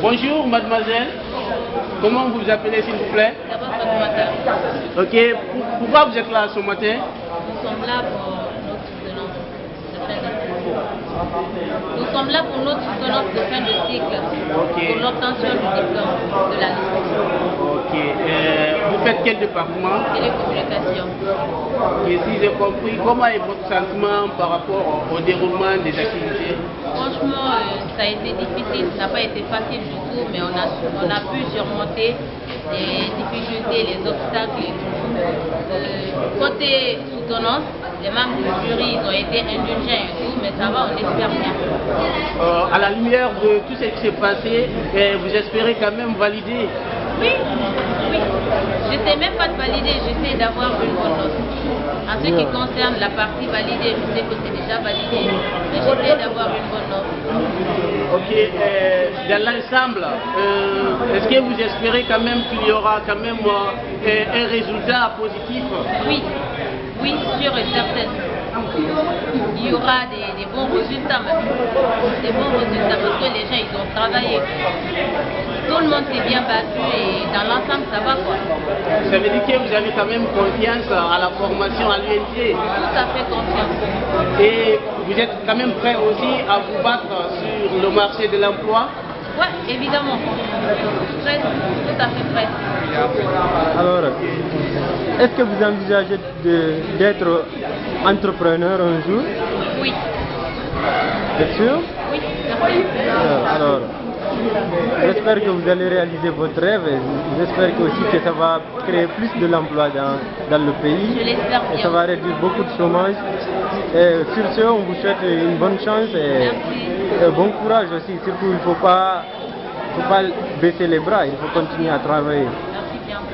Bonjour mademoiselle, comment vous vous appelez s'il vous plaît? Ok, pourquoi vous êtes là ce matin? Nous sommes là pour. Nous sommes là pour notre soutenance de fin de cycle, pour l'obtention du diplôme de la licence. Ok, euh, vous faites quel département Télécommunication. Et si j'ai compris, comment est votre sentiment par rapport au déroulement des activités Franchement, euh, ça a été difficile, ça n'a pas été facile du tout, mais on a, on a pu surmonter les difficultés, les obstacles et tout. Euh, côté soutenance, les membres du jury ils ont été indulgents et tout, mais ça va, on espère bien. Euh, à la lumière de tout ce qui s'est passé, eh, vous espérez quand même valider Oui, oui. J'essaie même pas de valider, j'essaie d'avoir une bonne note. En ce qui concerne la partie validée, je sais que c'est déjà validé, mais j'essaie d'avoir une bonne note. Ok, euh, dans l'ensemble, euh, est-ce que vous espérez quand même qu'il y aura quand même euh, un résultat positif? Oui, oui, sûr et certain. Il y aura des, des, bons résultats même. Des bons résultats parce que les gens ils ont travaillé. Tout le monde s'est bien battu et dans l'ensemble ça va quoi. Ça veut dire que vous avez quand même confiance à la formation à l'UNC Tout à fait confiance. Et vous êtes quand même prêt aussi à vous battre sur le marché de l'emploi? Oui, évidemment. Prêt, tout à fait prêt. Alors, est-ce que vous envisagez d'être entrepreneur un jour? Oui. Êtes sûr? Oui, merci. Alors, j'espère que vous allez réaliser votre rêve et j'espère aussi que ça va créer plus de l'emploi dans, dans le pays. Je l'espère bien. Et ça va réduire beaucoup de chômage. Et sur ce, on vous souhaite une bonne chance et, et bon courage aussi. Surtout, il ne faut pas, faut pas baisser les bras, il faut continuer à travailler.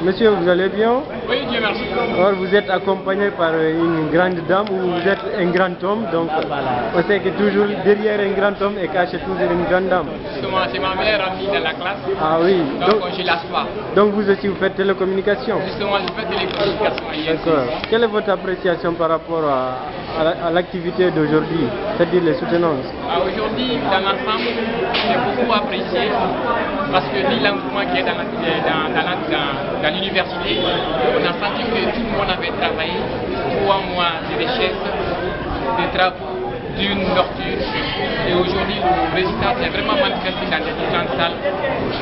Monsieur, vous allez bien? Oui, Dieu merci. Alors, vous êtes accompagné par une grande dame ou vous êtes un grand homme, donc on sait que toujours derrière un grand homme est caché toujours une grande dame. Justement, c'est ma meilleure amie dans la classe. Ah oui. Donc, donc je lâche pas. Donc vous aussi vous faites télécommunication? Justement, je fais télécommunication. D'accord. Quelle est votre appréciation par rapport à, à l'activité d'aujourd'hui, c'est-à-dire les soutenances? Ah, Aujourd'hui, dans l'ensemble, j'ai beaucoup apprécié parce que l'engouement qui est dans, la, dans, dans, dans, dans l'université, on a senti que tout le monde avait travaillé trois mois de recherche, des travaux, d'une ouverture. Et aujourd'hui, le résultat s'est vraiment manifesté dans les différentes salles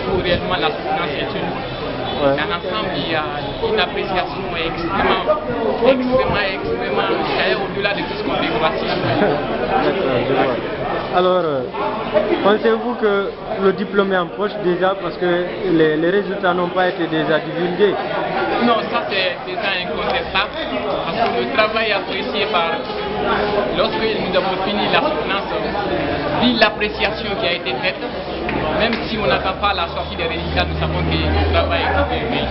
où réellement la soutenance est une. Ouais. Dans l'ensemble, il y a une appréciation extrêmement, extrêmement, extrêmement, au-delà de tout ce qu'on voir Alors, euh, pensez-vous que le diplôme est en poche déjà parce que les, résultats n'ont pas été déjà divulgués? Non, ça c'est déjà incontestable. Parce que le travail apprécié par lorsque nous avons fini la soutenance, l'appréciation qui a été faite, même si on n'attend pas la sortie des résultats, nous savons que le travail est fait.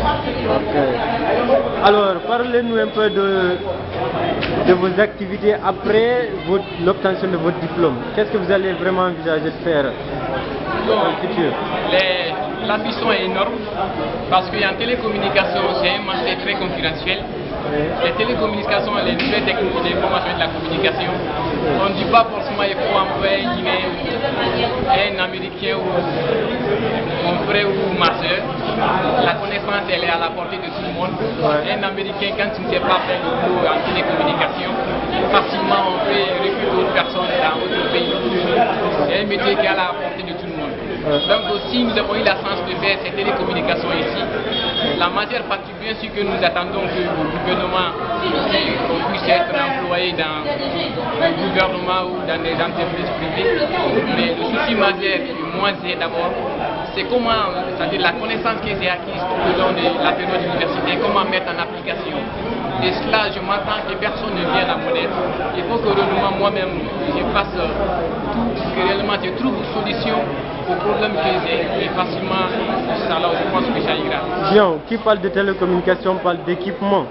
Okay. Alors, parlez-nous un peu de, de vos activités après l'obtention de votre diplôme. Qu'est-ce que vous allez vraiment envisager de faire dans le futur? L'ambition est énorme parce qu'en télécommunication, c'est un marché très concurrentiel. Les télécommunications, les nouvelles technologies de l'information et de la communication, on ne dit pas forcément qu'il faut employer un Guinéen, un Américain ou mon frère ou ma soeur. La connaissance, elle est à la portée de tout le monde. Ouais. Un Américain, quand tu ne sais pas faire le boulot en télécommunication, facilement on peut recruter d'autres personnes dans d'autres pays. C'est un métier qui est à la portée de tout le monde. Ouais. Donc aussi, nous avons eu la chance de faire ces télécommunications ici. La majeure partie, bien sûr que nous attendons que le gouvernement puisse être employé dans le gouvernement ou dans des entreprises privées. Mais le souci majeur, moi, c'est d'abord, c'est comment, c'est-à-dire la connaissance qui s'est acquise au long de la période universitaire, comment mettre en application. Et cela, je m'entends que personne ne vient à aide. Il faut que moi-même, je fasse tout, que réellement je trouve une solution aux problèmes que j'ai et facilement, ça je pense que ça ira. Bien, qui parle de télécommunication parle d'équipement.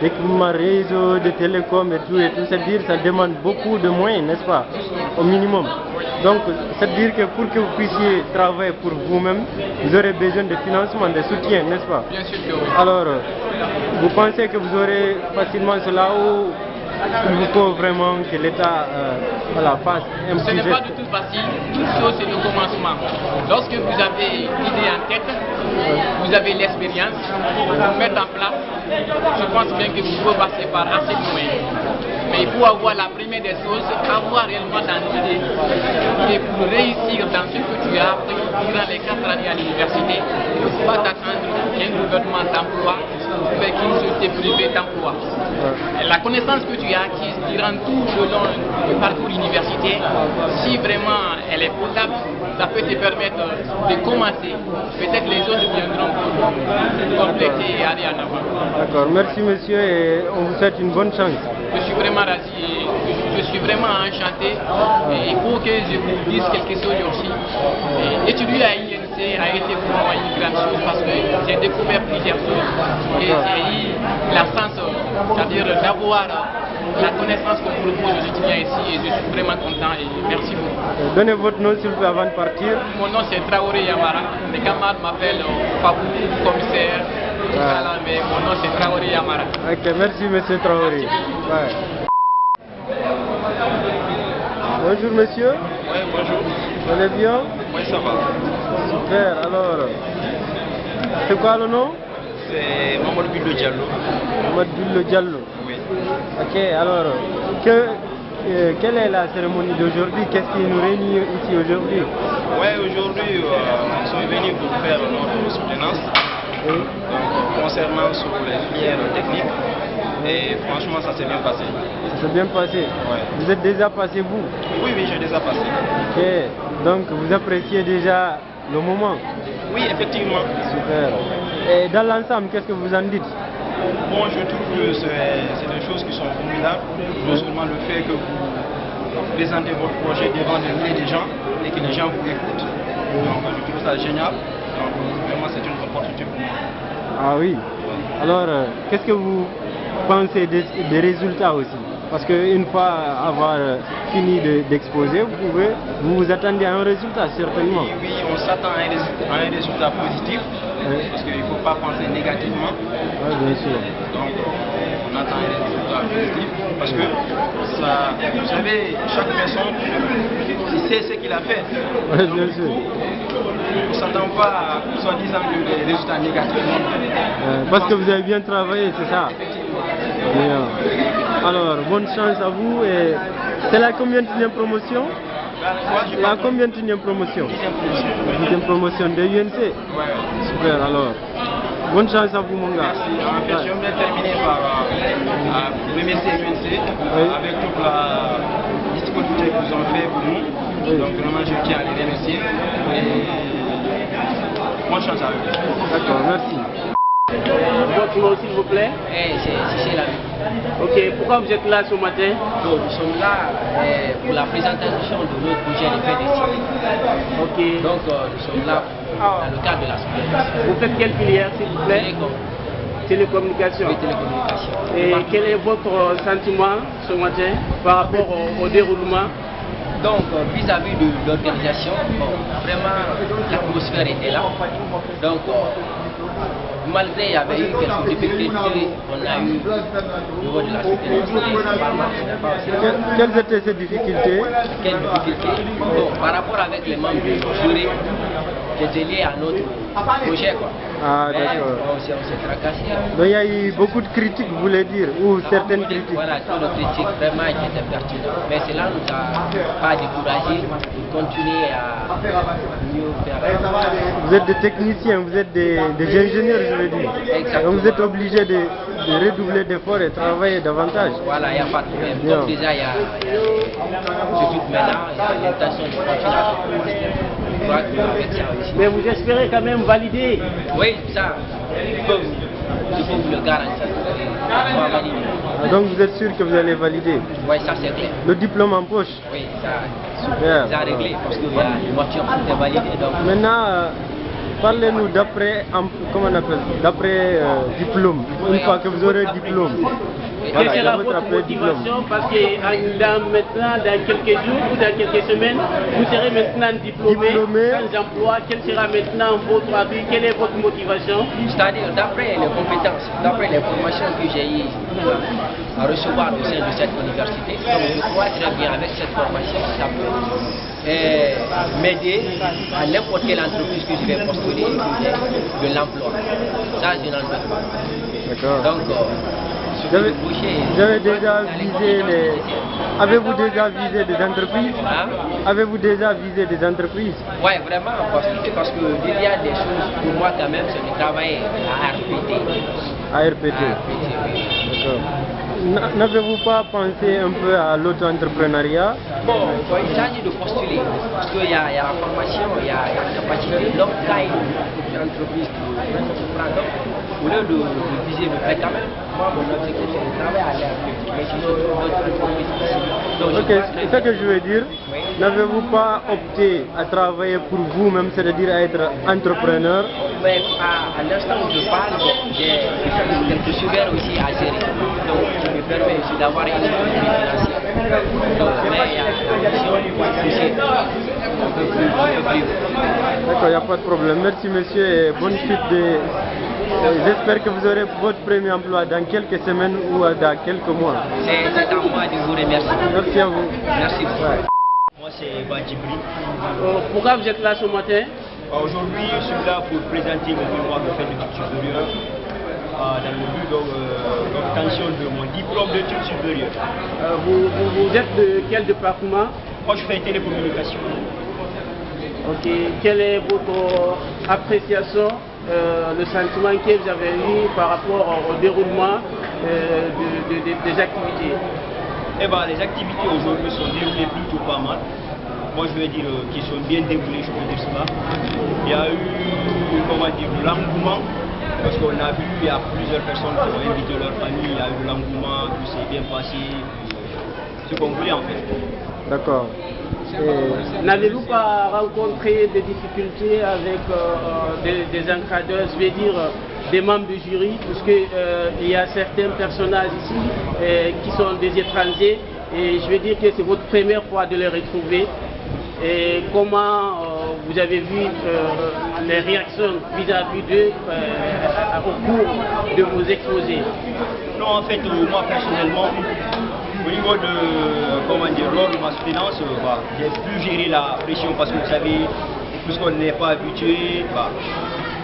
D'équipement réseau, de télécom et tout, et tout. C'est-à-dire ça demande beaucoup de moyens, n'est-ce pas Au minimum. Donc, c'est-à-dire que pour que vous puissiez travailler pour vous-même, vous aurez besoin de financement, de soutien, n'est-ce pas Bien sûr que oui. Alors, vous pensez que vous aurez facilement cela ou il faut vraiment que l'État euh, voilà, fasse un Ce n'est pas du tout facile. Toute chose, c'est le commencement. Lorsque vous avez l'idée en tête, vous avez l'expérience, vous mettez en place, je pense bien que vous pouvez passer par assez de moyens. Mais il faut avoir la première des choses, avoir réellement dans l'idée. Et pour réussir dans ce que tu as appris durant les quatre années à l'université, il ne faut pas t'attendre qu'un gouvernement d'emploi mais qu'une société privée d'emploi. La connaissance que tu as acquise durant tout le long du parcours universitaire, si vraiment elle est potable, ça peut te permettre de commencer. Peut-être les autres viendront pour compléter et aller en avant. D'accord, merci monsieur et on vous souhaite une bonne chance. Je suis vraiment ravi je suis vraiment enchanté. Et il faut que je vous dise quelque chose aussi. Et étudier à A été pour moi une grande chose parce que j'ai découvert plusieurs choses. Et j'ai eu la chance, c'est-à-dire d'avoir la connaissance qu'on propose aux étudiants ici et je suis vraiment content et merci beaucoup. Donnez votre nom s'il vous plaît avant de partir. Mon nom c'est Traoré Yamara. Mes camarades m'appellent Fabou, commissaire. Voilà, mais mon nom c'est Traoré Yamara. Ok, merci monsieur Traoré. Ouais. Bonjour monsieur. Oui, bonjour. Vous allez bien? Oui, ça va. Super, alors. C'est quoi le nom? C'est Mamadou Billo Diallo. Mamadou Billo Diallo. Oui. Ok, alors, que, euh, quelle est la cérémonie d'aujourd'hui? Qu'est-ce qui nous réunit ici aujourd'hui? Oui, aujourd'hui, euh, nous sommes venus pour faire notre soutenance Oui. donc, concernant sur les filières techniques. Et franchement, ça s'est bien passé. Ça s'est bien passé? Ouais. Vous êtes déjà passé vous? Oui, oui, j'ai déjà passé. Ok, donc vous appréciez déjà le moment Oui, effectivement. Super. Et dans l'ensemble, qu'est-ce que vous en dites? Bon, je trouve que c'est des choses qui sont formidables. Non seulement le fait que vous présentez votre projet devant des milliers de gens et que les gens vous écoutent. Donc, je trouve ça génial. Donc, vraiment, c'est une opportunité pour moi. Ah oui. Alors, euh, qu'est-ce que vous pensez des, des résultats aussi? Parce qu'une fois avoir euh, fini de- d'exposer, vous pouvez, vous vous attendez à un résultat certainement. Oui, oui, on s'attend à, un résu- à un résultat positif, Oui. parce qu'il ne faut pas penser négativement. Oui, bien sûr. Donc, on attend un résultat positif, parce que ça, vous savez, chaque personne, il sait ce qu'il a fait. Oui, bien sûr. On ne s'attend pas à, soi-disant, des résultats négatifs. Euh, parce que vous avez bien travaillé, c'est ça Bien. Alors, bonne chance à vous. et C'est la combien de promotion? La combien de promotion? Dixième promotion de l'UNC Ouais. Super, alors. Bonne chance à vous, mon gars. Merci. En fait, je terminer par euh, remercier UNC avec toute la disponibilité qu'ils ont fait pour nous. Oui. Donc vraiment, je tiens à les remercier. Et bonne chance à eux. D'accord, merci. Votre nom s'il vous plaît Eh, c'est Chiché Lamy. Ok, pourquoi vous êtes là ce matin Donc, nous sommes là eh, pour la présentation de notre projet de PDC. Ok. Donc, euh, nous sommes là dans le cadre de la. Vous faites quelle filière s'il vous plaît Télécom, Télécommunication. les télécommunications. Et quel est votre sentiment ce matin par rapport au, au déroulement Donc, euh, vis-à-vis de l'organisation, bon, vraiment, l'atmosphère était là. Donc, euh, malgré il y avait eu quelques difficultés, on a eu au niveau de la Que- quelles étaient ces difficultés? Quelle difficulté Bon, par rapport avec les membres du jury, c'était lié à notre projet. Quoi. Ah, d'accord. on s'est tracassé. Donc il y a eu beaucoup de critiques, vous voulez dire, ou certaines critiques. Voilà, toutes nos critiques vraiment qui étaient pertinentes. Mais cela ne nous a pas découragés de continuer à mieux faire. Vous êtes des techniciens, vous êtes des, des ingénieurs, je veux dire. Exactement. Donc vous êtes obligés de, de redoubler d'efforts et travailler davantage. Voilà, il n'y a pas de problème. Donc déjà, il y a, il y a y a l'intention de continuer à Mais vous espérez quand même valider Oui, ça, vous le garantir. Ah, Donc vous êtes sûr que vous allez valider. Oui, ça c'est clair. Le diplôme en poche. Oui, ça, Super. ça a réglé parce qu'il y a une voiture qui est validée. Donc, Maintenant, euh, parlez-nous d'après, comment on appelle, d'après euh, diplôme. Une fois que vous aurez le diplôme. Voilà, Quelle il y a sera votre motivation Parce que dans, maintenant, dans quelques jours ou dans quelques semaines, vous serez maintenant diplômé, Diplômé. sans emploi. Quelle sera maintenant votre avis Quelle est votre motivation C'est-à-dire, d'après les compétences, d'après les formations que j'ai eues à, recevoir au sein de cette université. Donc je crois très bien avec cette formation, ça peut euh, m'aider à n'importe quelle entreprise que je vais postuler de l'emploi. Ça, je n'en doute pas. D'accord. Donc, euh, Avez déjà visé les... Avez-vous déjà visé des entreprises Hein? Avez-vous déjà visé des entreprises Ouais, vraiment, parce que, parce que il y a des choses, pour moi quand même, c'est de travailler à RPT. à RPT oui. N'avez-vous pas pensé un peu à l'auto-entrepreneuriat Bon, il s'agit de postuler, parce qu'il y, a il y a la formation, il y a, la capacité. Y a une entreprise qui lieu de, de viser le fait quand même, moi, mon objectif, c'est de travailler à l'RPT. Mais sinon, d'autres entreprises je Ok, c'est ça que je veux dire. Oui. N'avez-vous pas opté à travailler pour vous-même, c'est-à-dire à être entrepreneur? Mais à, à l'instant où je parle, j'ai quelques sujets aussi à gérer. Donc, je me permets aussi d'avoir une sécurité financière. Donc, mais il y a si on pousser un peu plus, un peu plus. D'accord, il n'y a pas de problème. Merci monsieur et bonne suite de... euh, J'espère que vous aurez votre premier emploi dans quelques semaines ou dans quelques mois. C'est à moi de vous remercier. Merci à vous. Merci beaucoup. Moi, c'est Badjibri. Euh, pourquoi vous êtes là ce matin? Euh, Aujourd'hui, je suis là pour présenter mon mémoire de fin d'études supérieures euh, dans le but euh, d'obtention de mon diplôme d'études supérieures. Euh, vous, vous- vous êtes de quel département? Moi, je fais télécommunication. Ok. Quelle est votre appréciation, euh, le sentiment que vous avez eu par rapport au déroulement euh, de- de- de- des activités Eh ben, les activités aujourd'hui sont déroulées plutôt pas mal. Moi, je vais dire euh, qu'ils sont bien déroulés, je peux dire cela. Il y a eu, comment dire, l'engouement, parce qu'on a vu, il y a plusieurs personnes qui ont invité leur famille, il y a eu de l'engouement, tout s'est bien passé. Ce qu'on voulait en fait. D'accord. Et- N'allez-vous pas rencontrer des difficultés avec euh, des, des encadreurs, je vais dire euh, des membres du jury, parce qu'il y a certains personnages ici euh, qui sont des étrangers, et je vais dire que c'est votre première fois de les retrouver. Et comment euh, vous avez vu euh, les réactions vis-à-vis d'eux euh, au cours de vos exposés? Non, en fait, euh, moi personnellement, au niveau de, euh, comment dire, lors de ma soutenance, euh, bah, j'ai pu gérer la pression parce que vous savez, puisqu'on n'est pas habitué, bah,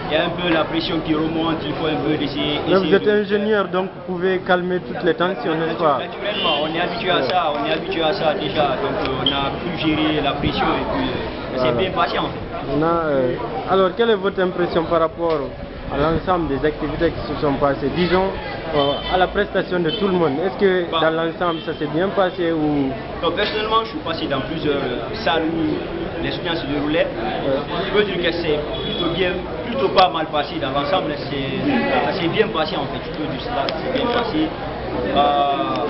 il y a un peu la pression qui remonte, il faut un peu. Mais vous êtes de- ingénieur, donc vous pouvez calmer toutes les tensions, n'est-ce pas? Naturellement, on est habitué à ça, on est habitué à ça déjà, donc euh, on a pu gérer la pression et puis euh, c'est bien. On a, euh, alors, quelle est votre impression par rapport à l'ensemble des activités qui se sont passées Disons, euh, à la prestation de tout le monde. Est-ce que Bah. dans l'ensemble, ça s'est bien passé ou... Donc personnellement, je suis passé dans plusieurs salles où les soutiens se déroulaient. Je veux dire que c'est plutôt bien, plutôt pas mal passé dans l'ensemble. c'est- bien passé en fait. Je peux dire cela, c'est bien passé. Euh,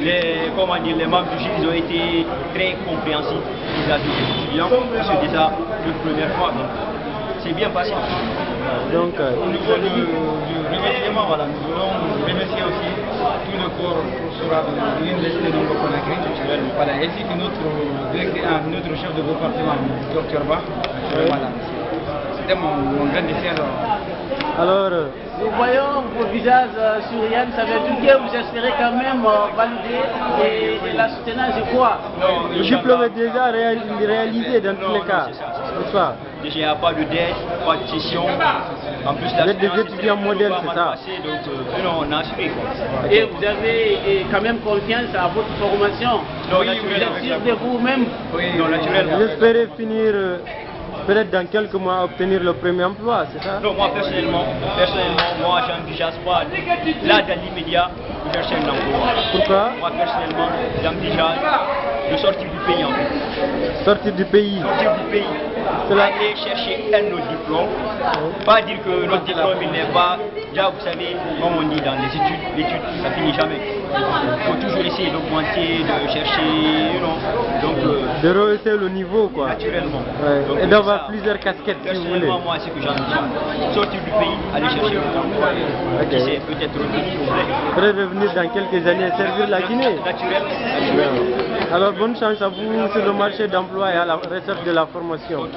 les, comment dire, les membres du jury ils ont été très compréhensifs vis-à-vis des étudiants. C'est déjà la première fois. Donc c'est bien passé. Donc, euh, Au niveau du, du remerciement, voilà, nous voulons remercier aussi tout le corps professoral de l'Université de Conakry, voilà, ainsi que notre, ah, notre chef de département, Dr Bach. Voilà. C'était mon, mon grand dessert. alors, euh, Nous voyons vos visages euh, souriants, ça veut dire que vous espérez quand même euh, valider et, et la soutenance de quoi? Non, le diplôme est déjà réal- réalisé dans tous les non, cas, c'est ça, il n'y a pas de dette, pas de session. En plus, la Vous êtes des étudiants modèles, c'est ça donc, euh, non, on a assuré. Quoi. Et vous avez quand même confiance à votre formation. Non, vous êtes sûr de vous-même. non, naturellement. Vous espérez finir, euh, peut-être dans quelques mois, obtenir le premier emploi, c'est ça Non, moi personnellement, personnellement, moi j'envisage pas là dans l'immédiat de chercher un emploi. Pourquoi Moi personnellement, j'envisage de sortir du pays en fait. Sortir du pays. Sortir du pays, Cela- aller chercher un autre diplôme. Pas dire que notre diplôme il n'est pas. Déjà vous savez, comme on dit dans les études, l'étude ça finit jamais. Il faut toujours essayer d'augmenter, de chercher, know. Donc euh, De rehausser le niveau, quoi. naturellement. Ouais. Donc, Et d'avoir plusieurs casquettes, si vous voulez. Moi, c'est ce que j'envisage. Sortir du pays, aller chercher un emploi. Ok. Qui peut-être revenir revenir dans quelques années servir la Guinée. Naturel, naturel. Alors, bonne chance à vous. Sur le marché d'emploi et à la recherche de la formation.